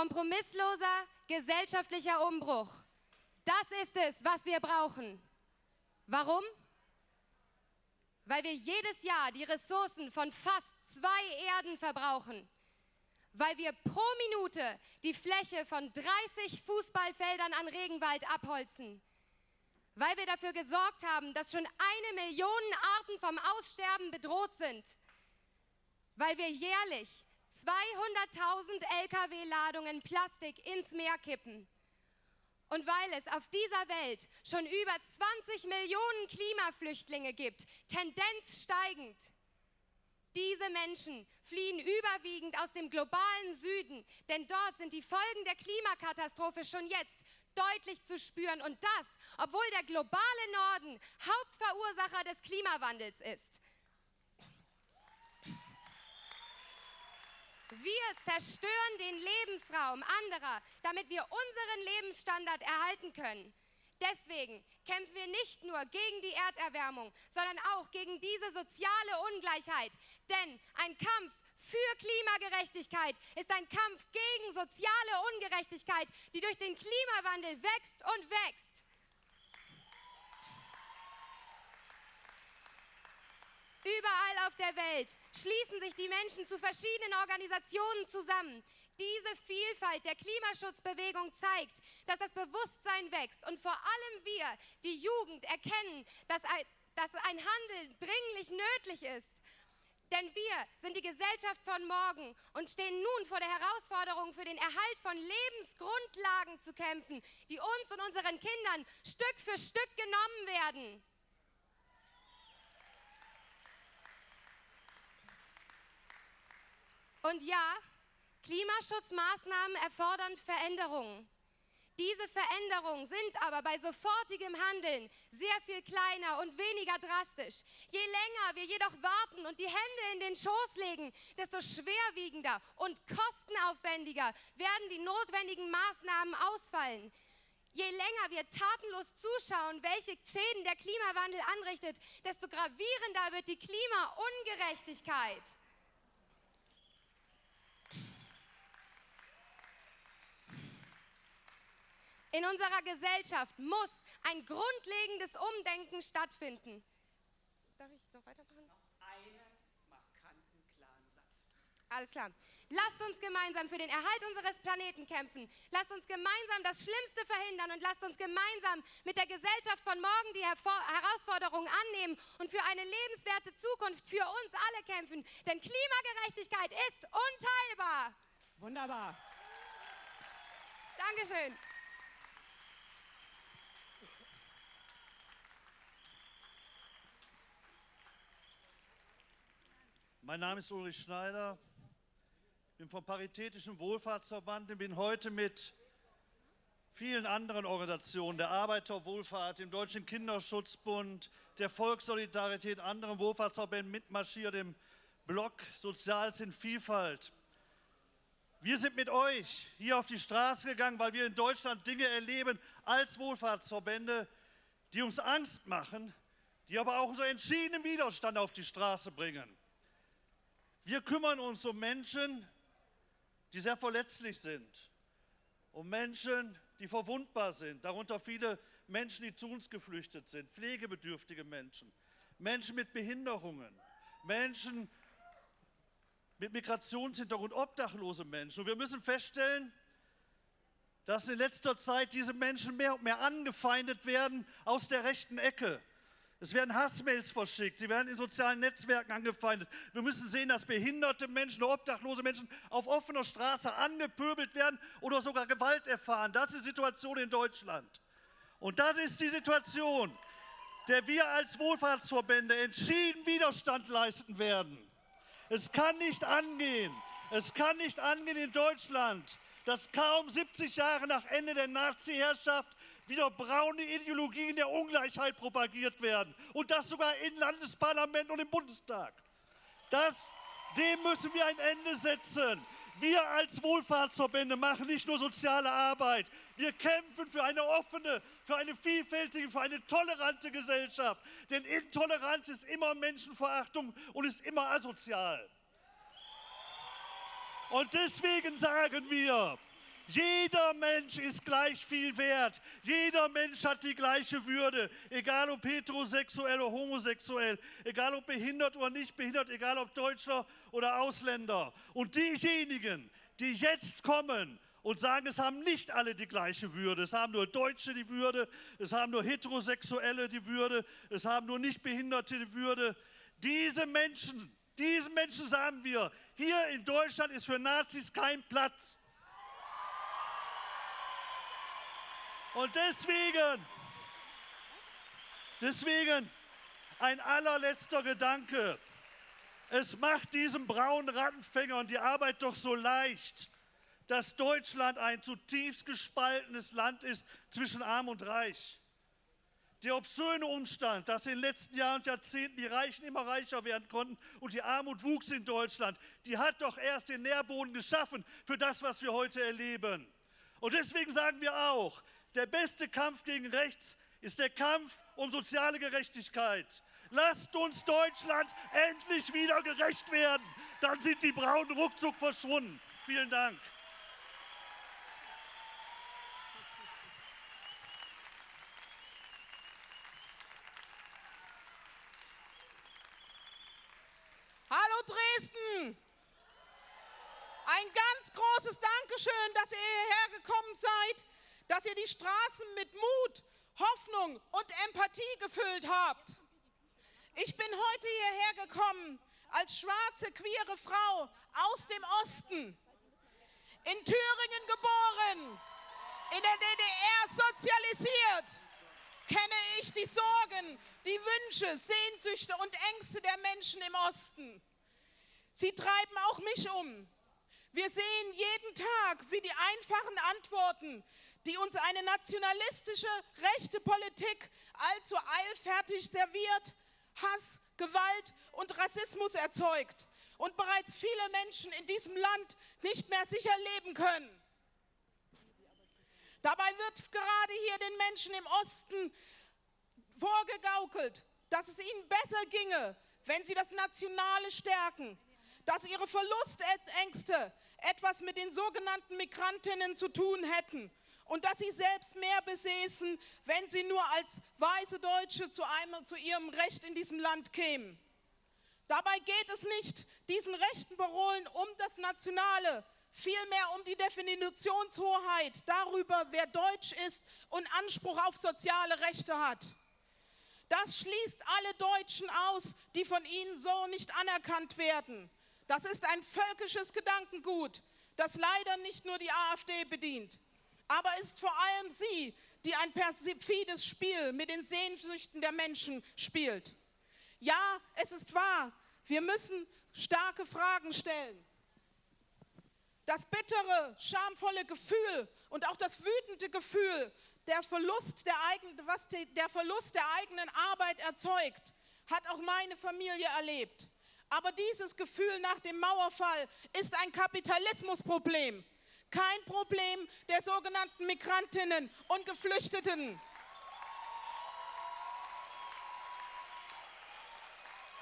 Kompromissloser gesellschaftlicher Umbruch. Das ist es, was wir brauchen. Warum? Weil wir jedes Jahr die Ressourcen von fast zwei Erden verbrauchen. Weil wir pro Minute die Fläche von 30 Fußballfeldern an Regenwald abholzen. Weil wir dafür gesorgt haben, dass schon eine Million Arten vom Aussterben bedroht sind. Weil wir jährlich 200.000 Lkw-Ladungen Plastik ins Meer kippen. Und weil es auf dieser Welt schon über 20 Millionen Klimaflüchtlinge gibt, Tendenz steigend. Diese Menschen fliehen überwiegend aus dem globalen Süden, denn dort sind die Folgen der Klimakatastrophe schon jetzt deutlich zu spüren und das, obwohl der globale Norden Hauptverursacher des Klimawandels ist. Wir zerstören den Lebensraum anderer, damit wir unseren Lebensstandard erhalten können. Deswegen kämpfen wir nicht nur gegen die Erderwärmung, sondern auch gegen diese soziale Ungleichheit. Denn ein Kampf für Klimagerechtigkeit ist ein Kampf gegen soziale Ungerechtigkeit, die durch den Klimawandel wächst und wächst. Überall auf der Welt schließen sich die Menschen zu verschiedenen Organisationen zusammen. Diese Vielfalt der Klimaschutzbewegung zeigt, dass das Bewusstsein wächst und vor allem wir, die Jugend, erkennen, dass ein, dass Handeln dringlich nötig ist. Denn wir sind die Gesellschaft von morgen und stehen nun vor der Herausforderung, für den Erhalt von Lebensgrundlagen zu kämpfen, die uns und unseren Kindern Stück für Stück genommen werden. Und ja, Klimaschutzmaßnahmen erfordern Veränderungen. Diese Veränderungen sind aber bei sofortigem Handeln sehr viel kleiner und weniger drastisch. Je länger wir jedoch warten und die Hände in den Schoß legen, desto schwerwiegender und kostenaufwendiger werden die notwendigen Maßnahmen ausfallen. Je länger wir tatenlos zuschauen, welche Schäden der Klimawandel anrichtet, desto gravierender wird die Klimaungerechtigkeit. In unserer Gesellschaft muss ein grundlegendes Umdenken stattfinden. Darf ich noch weitermachen? Noch einen markanten, klaren Satz. Alles klar. Lasst uns gemeinsam für den Erhalt unseres Planeten kämpfen. Lasst uns gemeinsam das Schlimmste verhindern und lasst uns gemeinsam mit der Gesellschaft von morgen die Herausforderungen annehmen und für eine lebenswerte Zukunft für uns alle kämpfen. Denn Klimagerechtigkeit ist unteilbar. Wunderbar. Dankeschön. Mein Name ist Ulrich Schneider, ich bin vom Paritätischen Wohlfahrtsverband und bin heute mit vielen anderen Organisationen, der Arbeiterwohlfahrt, dem Deutschen Kinderschutzbund, der Volkssolidarität, anderen Wohlfahrtsverbänden mitmarschiert im Block Soziales in Vielfalt. Wir sind mit euch hier auf die Straße gegangen, weil wir in Deutschland Dinge erleben als Wohlfahrtsverbände, die uns Angst machen, die aber auch unseren entschiedenen Widerstand auf die Straße bringen. Wir kümmern uns um Menschen, die sehr verletzlich sind, um Menschen, die verwundbar sind, darunter viele Menschen, die zu uns geflüchtet sind, pflegebedürftige Menschen, Menschen mit Behinderungen, Menschen mit Migrationshintergrund, obdachlose Menschen. Und wir müssen feststellen, dass in letzter Zeit diese Menschen mehr und mehr angefeindet werden aus der rechten Ecke. Es werden Hassmails verschickt, sie werden in sozialen Netzwerken angefeindet. Wir müssen sehen, dass behinderte Menschen, obdachlose Menschen auf offener Straße angepöbelt werden oder sogar Gewalt erfahren. Das ist die Situation in Deutschland. Und das ist die Situation, der wir als Wohlfahrtsverbände entschieden Widerstand leisten werden. Es kann nicht angehen, es kann nicht angehen in Deutschland, dass kaum 70 Jahre nach Ende der Nazi-Herrschaft wieder braune Ideologien der Ungleichheit propagiert werden. Und das sogar im Landesparlament und im Bundestag. Das, dem müssen wir ein Ende setzen. Wir als Wohlfahrtsverbände machen nicht nur soziale Arbeit. Wir kämpfen für eine offene, für eine vielfältige, für eine tolerante Gesellschaft. Denn Intoleranz ist immer Menschenverachtung und ist immer asozial. Und deswegen sagen wir, Jeder Mensch ist gleich viel wert. Jeder Mensch hat die gleiche Würde. Egal ob heterosexuell oder homosexuell, egal ob behindert oder nicht behindert, egal ob Deutscher oder Ausländer. Und diejenigen, die jetzt kommen und sagen, es haben nicht alle die gleiche Würde. Es haben nur Deutsche die Würde, es haben nur Heterosexuelle die Würde, es haben nur Nichtbehinderte die Würde. Diese Menschen, diesen Menschen sagen wir, hier in Deutschland ist für Nazis kein Platz. Und deswegen, deswegen ein allerletzter Gedanke. Es macht diesem braunen Rattenfänger und die Arbeit doch so leicht, dass Deutschland ein zutiefst gespaltenes Land ist zwischen Arm und Reich. Der obszöne Umstand, dass in den letzten Jahren und Jahrzehnten die Reichen immer reicher werden konnten und die Armut wuchs in Deutschland, die hat doch erst den Nährboden geschaffen für das, was wir heute erleben. Und deswegen sagen wir auch, der beste Kampf gegen rechts ist der Kampf um soziale Gerechtigkeit. Lasst uns Deutschland endlich wieder gerecht werden. Dann sind die Braunen ruckzuck verschwunden. Vielen Dank. Hallo Dresden! Ein ganz großes Dankeschön, dass ihr hierher gekommen seid, dass ihr die Straßen mit Mut, Hoffnung und Empathie gefüllt habt. Ich bin heute hierher gekommen als schwarze, queere Frau aus dem Osten, in Thüringen geboren, in der DDR sozialisiert, kenne ich die Sorgen, die Wünsche, Sehnsüchte und Ängste der Menschen im Osten. Sie treiben auch mich um. Wir sehen jeden Tag, wie die einfachen Antworten, die uns eine nationalistische, rechte Politik allzu eilfertig serviert, Hass, Gewalt und Rassismus erzeugt und bereits viele Menschen in diesem Land nicht mehr sicher leben können. Dabei wird gerade hier den Menschen im Osten vorgegaukelt, dass es ihnen besser ginge, wenn sie das Nationale stärken, dass ihre Verlustängste etwas mit den sogenannten Migrantinnen zu tun hätten und dass sie selbst mehr besäßen, wenn sie nur als weiße Deutsche zu, einem, zu ihrem Recht in diesem Land kämen. Dabei geht es nicht diesen rechten Parolen um das Nationale, vielmehr um die Definitionshoheit darüber, wer deutsch ist und Anspruch auf soziale Rechte hat. Das schließt alle Deutschen aus, die von ihnen so nicht anerkannt werden. Das ist ein völkisches Gedankengut, das leider nicht nur die AfD bedient, aber ist vor allem sie, die ein perfides Spiel mit den Sehnsüchten der Menschen spielt. Ja, es ist wahr, wir müssen starke Fragen stellen. Das bittere, schamvolle Gefühl und auch das wütende Gefühl, der Verlust der, eigenen, was der Verlust der eigenen Arbeit erzeugt, hat auch meine Familie erlebt. Aber dieses Gefühl nach dem Mauerfall ist ein Kapitalismusproblem, kein Problem der sogenannten Migrantinnen und Geflüchteten.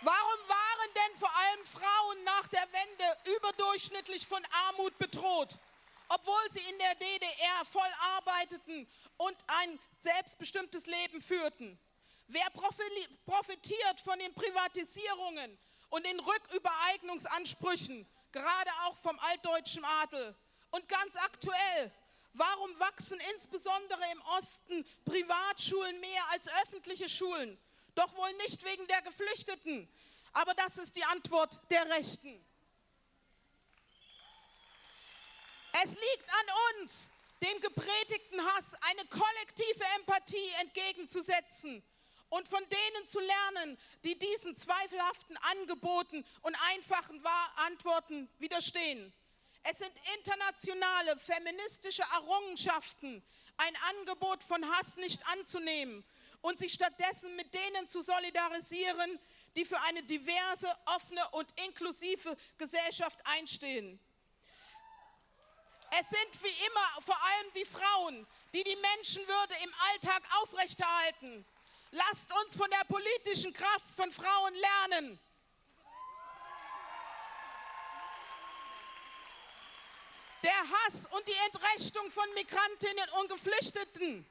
Warum waren denn vor allem Frauen nach der Wende überdurchschnittlich von Armut bedroht, obwohl sie in der DDR voll arbeiteten und ein selbstbestimmtes Leben führten? Wer profitiert von den Privatisierungen und den Rückübereignungsansprüchen, gerade auch vom altdeutschen Adel? Und ganz aktuell, warum wachsen insbesondere im Osten Privatschulen mehr als öffentliche Schulen? Doch wohl nicht wegen der Geflüchteten. Aber das ist die Antwort der Rechten. Es liegt an uns, dem gepredigten Hass eine kollektive Empathie entgegenzusetzen und von denen zu lernen, die diesen zweifelhaften Angeboten und einfachen Antworten widerstehen. Es sind internationale feministische Errungenschaften, ein Angebot von Hass nicht anzunehmen und sich stattdessen mit denen zu solidarisieren, die für eine diverse, offene und inklusive Gesellschaft einstehen. Es sind wie immer vor allem die Frauen, die die Menschenwürde im Alltag aufrechterhalten. Lasst uns von der politischen Kraft von Frauen lernen. Der Hass und die Entrechtung von Migrantinnen und Geflüchteten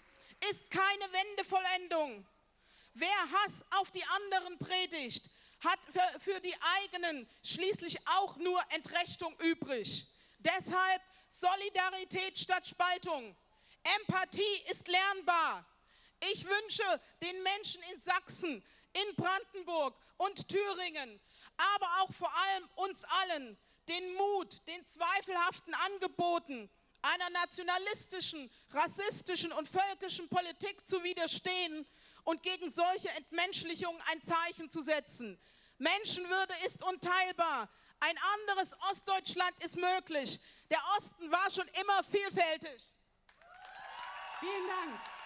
ist keine Wendevollendung. Wer Hass auf die anderen predigt, hat für, für die eigenen schließlich auch nur Entrechtung übrig. Deshalb Solidarität statt Spaltung. Empathie ist lernbar. Ich wünsche den Menschen in Sachsen, in Brandenburg und Thüringen, aber auch vor allem uns allen den Mut, den zweifelhaften Angeboten einer nationalistischen, rassistischen und völkischen Politik zu widerstehen und gegen solche Entmenschlichungen ein Zeichen zu setzen. Menschenwürde ist unteilbar. Ein anderes Ostdeutschland ist möglich. Der Osten war schon immer vielfältig. Vielen Dank.